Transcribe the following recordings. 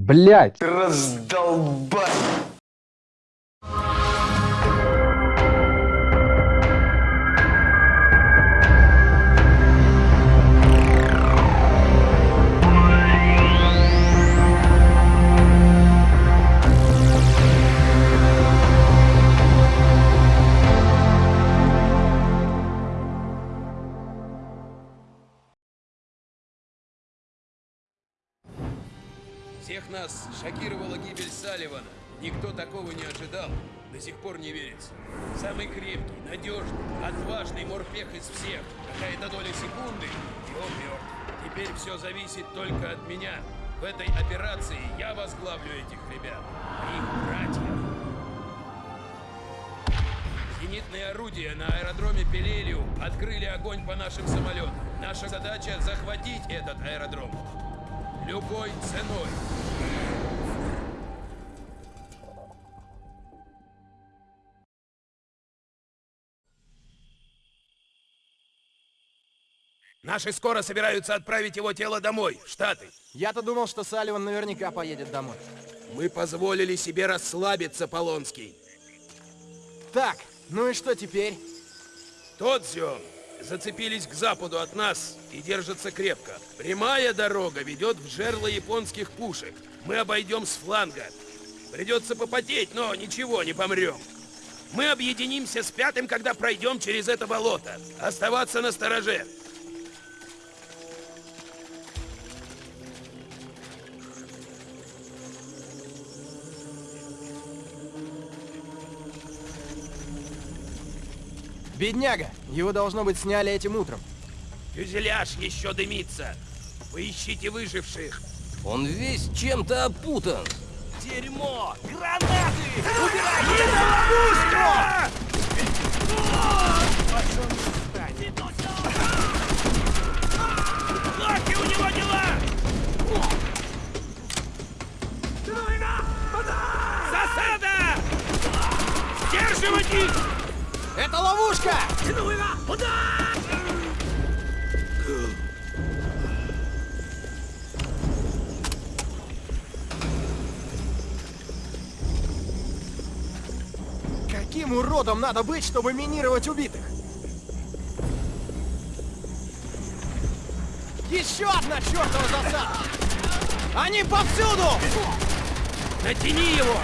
Блять! Раздолбай! Всех нас шокировала гибель Салливана. Никто такого не ожидал. До сих пор не верится. Самый крепкий, надежный, отважный морпех из всех. Какая-то доля секунды, и он мертв. Теперь все зависит только от меня. В этой операции я возглавлю этих ребят. Их братьев. Зенитные орудия на аэродроме Пелелиу открыли огонь по нашим самолетам. Наша задача захватить этот аэродром. Любой ценой. Наши скоро собираются отправить его тело домой, в Штаты. Я-то думал, что Салливан наверняка поедет домой. Мы позволили себе расслабиться, Полонский. Так, ну и что теперь? Тодзио зацепились к западу от нас и держатся крепко. Прямая дорога ведет в жерло японских пушек. Мы обойдем с фланга. Придется попотеть, но ничего, не помрем. Мы объединимся с пятым, когда пройдем через это болото. Оставаться на стороже. Бедняга! Его, должно быть, сняли этим утром. Фюзеляж еще дымится. Поищите выживших. Он весь чем-то опутан. Дерьмо! Гранаты! Убирайте ловушку! Локи у него дела! Засада! Сдерживать их! Это ловушка! Каким уродом надо быть, чтобы минировать убитых? Еще одна чертова засада! Они повсюду! Натяни его!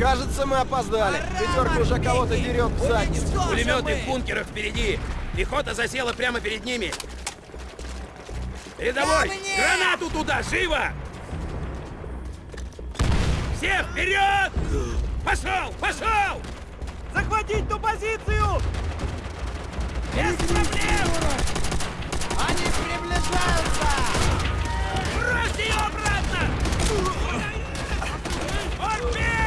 Кажется, мы опоздали. Пятерка уже кого-то дерет в задницу. Пулеметы в бункерах впереди! Пехота засела прямо перед ними! Передовой! Гранату туда! Живо! Все вперед! Пошел! Пошел! Захватить ту позицию! Без проблем! Они приближаются! Брось ее обратно! Орби!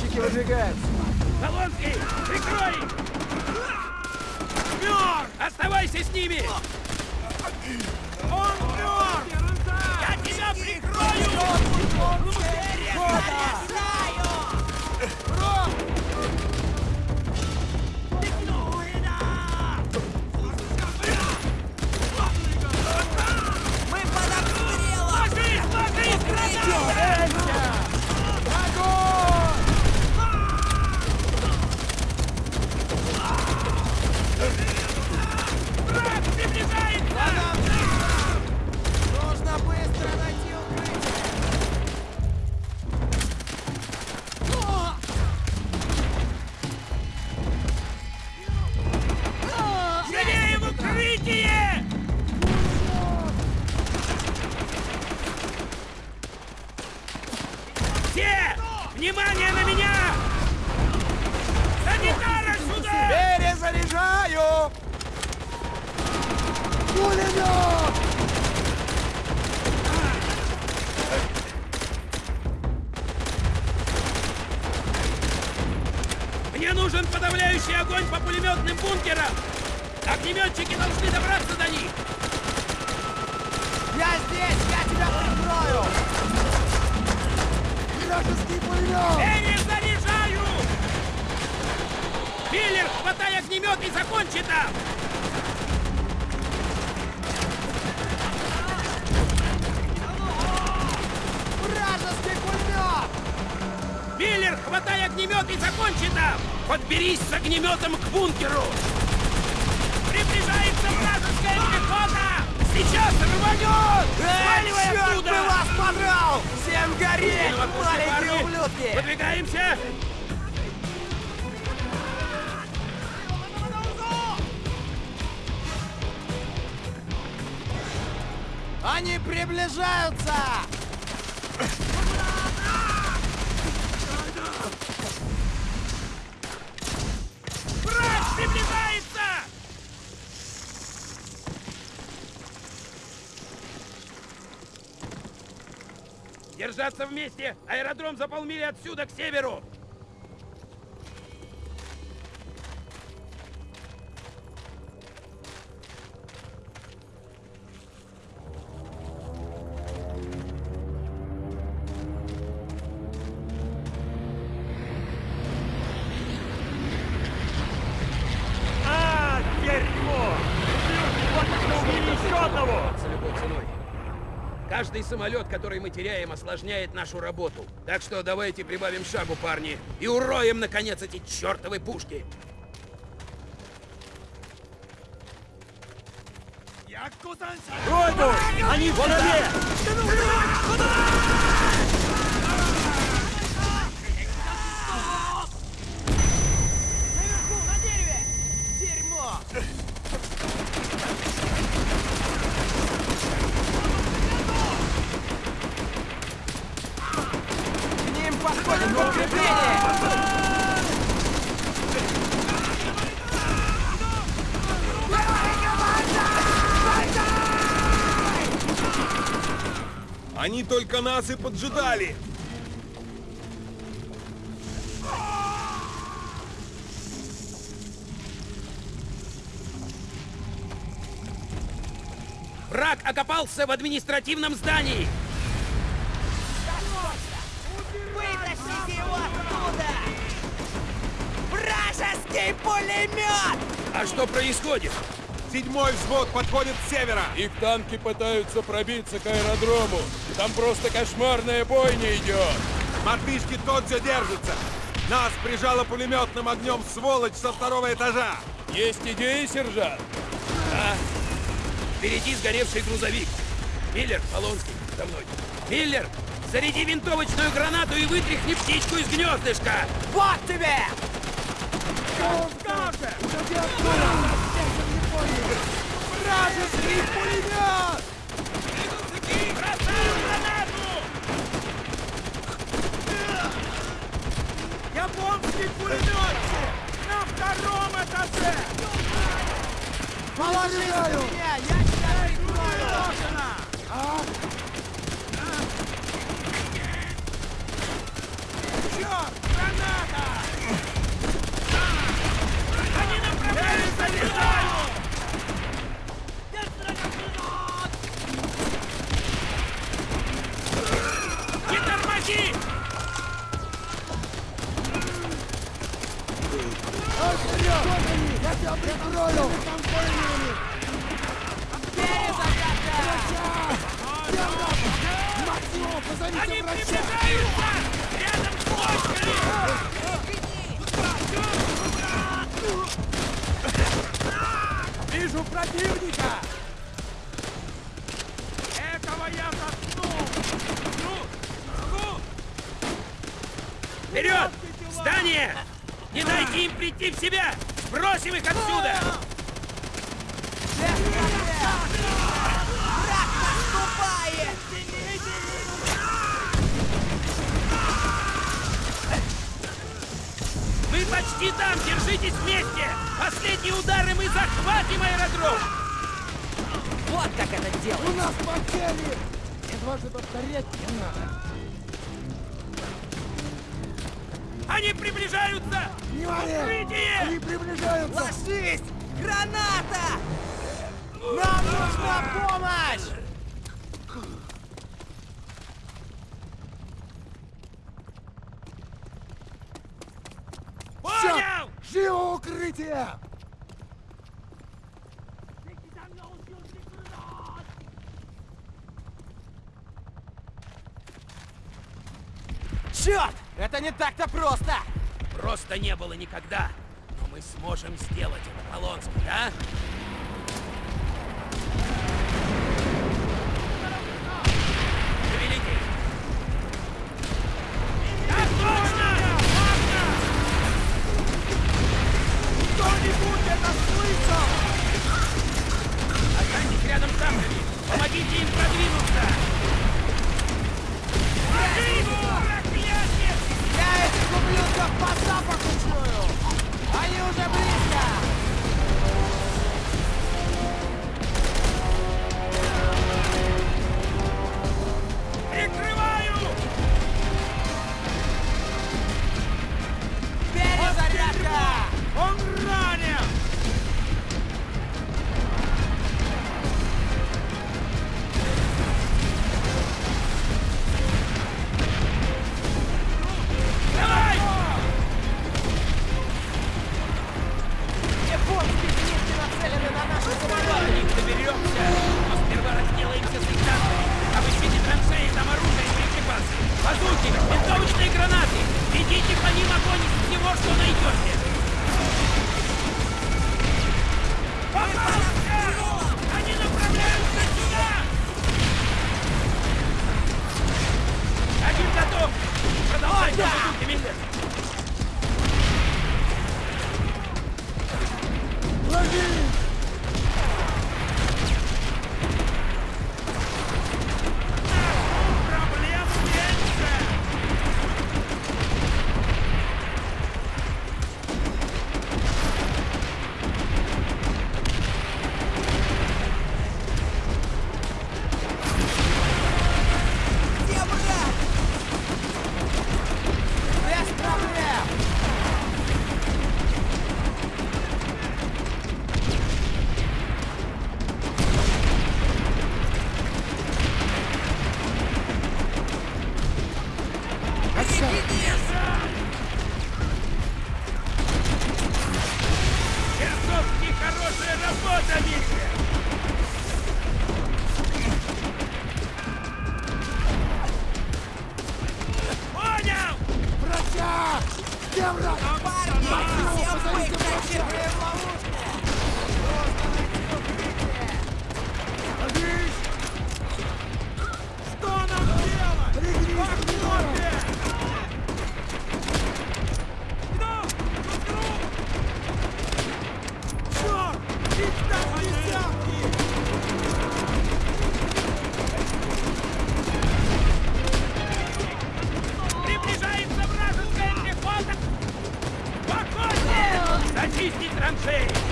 Огнеметчики выдвигаются. Полонский, прикрой! Мертв! Оставайся с ними! Он мертв! Я тебя прикрою! Мы Мне нужен подавляющий огонь по пулеметным бункерам! Огнеметчики должны добраться до них! Я здесь! Я тебя прикрою! Вражеский пулемет! Перезаряжаю! Миллер, хватай огнемет и закончи там! Вражеский пулемет! Миллер, хватай огнемет и закончи там! Подберись с огнеметом к бункеру! Приближается вражеская пехота! Сейчас рванет! Сваливай Черт оттуда! бы вас подрал! Всем гореть, маленькие ублюдки! Выдвигаемся! Они приближаются! Враг приближается! Держаться вместе! Аэродром за полмили отсюда, к северу! Самолет, который мы теряем, осложняет нашу работу. Так что давайте прибавим шагу, парни, и уроем, наконец, эти чертовы пушки. Ройду! Они в траве! Наверху, на дереве! Дерьмо! К ним подходит подкрепление! Они только нас и поджидали! Враг окопался в административном здании. Вытащите его оттуда! Вражеский пулемет! А что происходит? Седьмой взвод подходит с севера! Их танки пытаются пробиться к аэродрому. Там просто кошмарная бойня идет. Мартышки тот же держится! Нас прижало пулеметным огнем сволочь со второго этажа! Есть идеи, сержант? Да. Впереди сгоревший грузовик. Миллер, Полонский, за мной. Миллер, заряди винтовочную гранату и вытряхни птичку из гнездышка. Вот тебе! Вражеский пулемет! Бросаю гранату! Японский пулеметчик! На втором этаже! Положи меня! Я тебя прикрою! Черт! Граната! Они направляются сюда! Они приближаются! Рядом с бочками! Вижу противника! Этого я заткну! Вперед! Здание! Не дайте им прийти в себя! Бросим их отсюда! Почти там! Держитесь вместе! Последний удар, и мы захватим аэродром! Вот как это делать! У нас потери! Дважды повторять не надо. Они приближаются! Внимание! Укрытие! Они приближаются! Ложись! Граната! Нам нужна помощь! Живо укрытие! Черт! Это не так-то просто! Просто не было никогда. Но мы сможем сделать это, Полонский, да? Огонь из всего, что найдете. Попался! Где враг? Парни, все мы зачеркиваем в ловушку! Что нам делать? Погнали! Ramsey!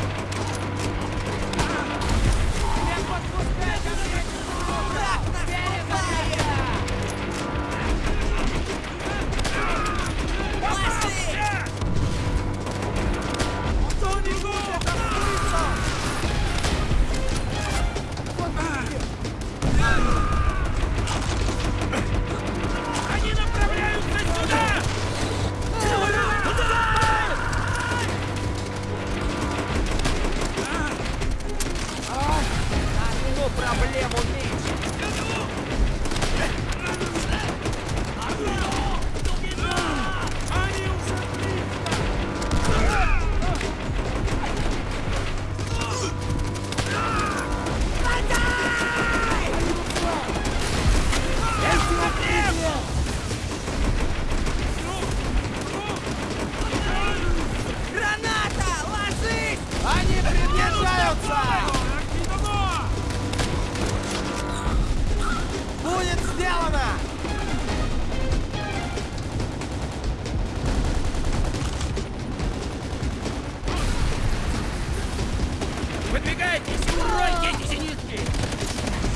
Выдвигайтесь и уройте эти зенитки!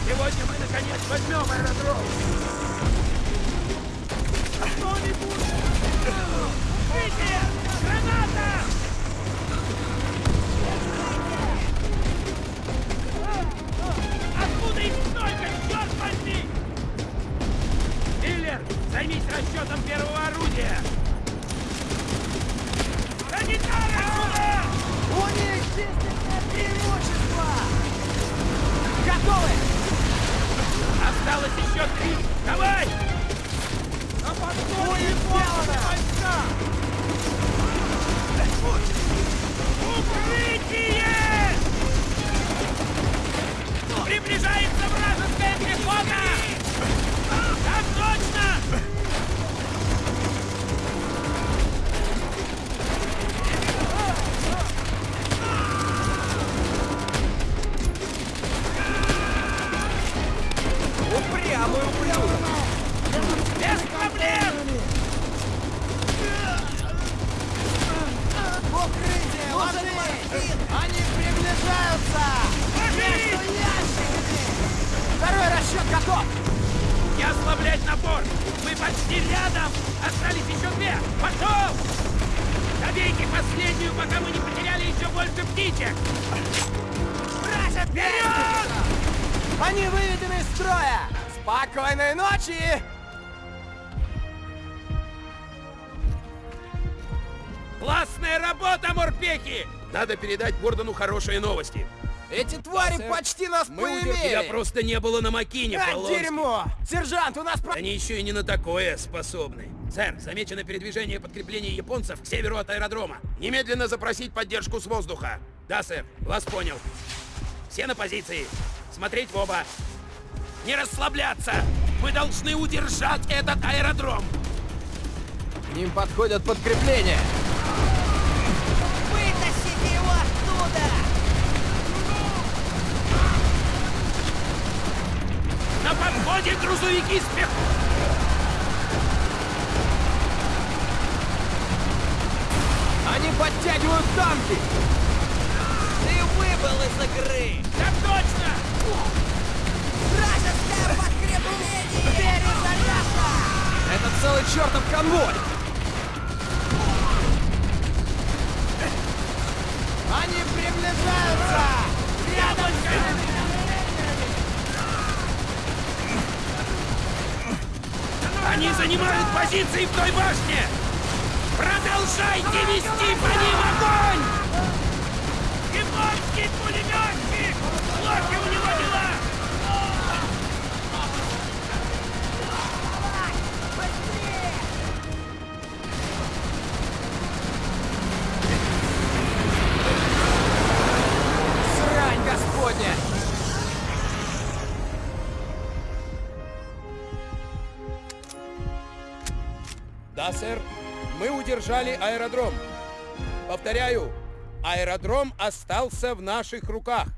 Сегодня мы, наконец, возьмем аэродром! Кто-нибудь! Видите? Граната! Откуда их столько, черт возьми? Миллер, займись расчетом первого орудия! Санитары отсюда! У преимущество! Готовы! Осталось еще три! Давай! Укрытие! Ложись! Они приближаются! Ящиками! Второй расчет готов! Не ослаблять напор! Мы почти рядом! Остались еще две! Пошел! Добейте последнюю, пока мы не потеряли еще больше птичек! Вперед! Они выведены из строя! Спокойной ночи! Классная работа, морпехи! Надо передать Гордону хорошие новости. Эти твари почти нас Тебя поимели! просто не было на Макине, А, Полонский. дерьмо! Сержант, у нас про... Они еще и не на такое способны. Сэр, замечено передвижение подкреплений японцев к северу от аэродрома. Немедленно запросить поддержку с воздуха. Да, сэр, вас понял. Все на позиции. Смотреть в оба. Не расслабляться! Мы должны удержать этот аэродром! К ним подходят подкрепления! На подходе грузовики с пех... Они подтягивают танки! Ты выбыл из игры! Так точно! Вражеское подкрепление! Перезарядка! Это целый чертов конвой! Они приближаются! Рядом Они занимают позиции в той башне! Продолжайте вести по ним огонь! Японский пулеметчик! Плохи у него дела! Удержали аэродром. Повторяю, аэродром остался в наших руках.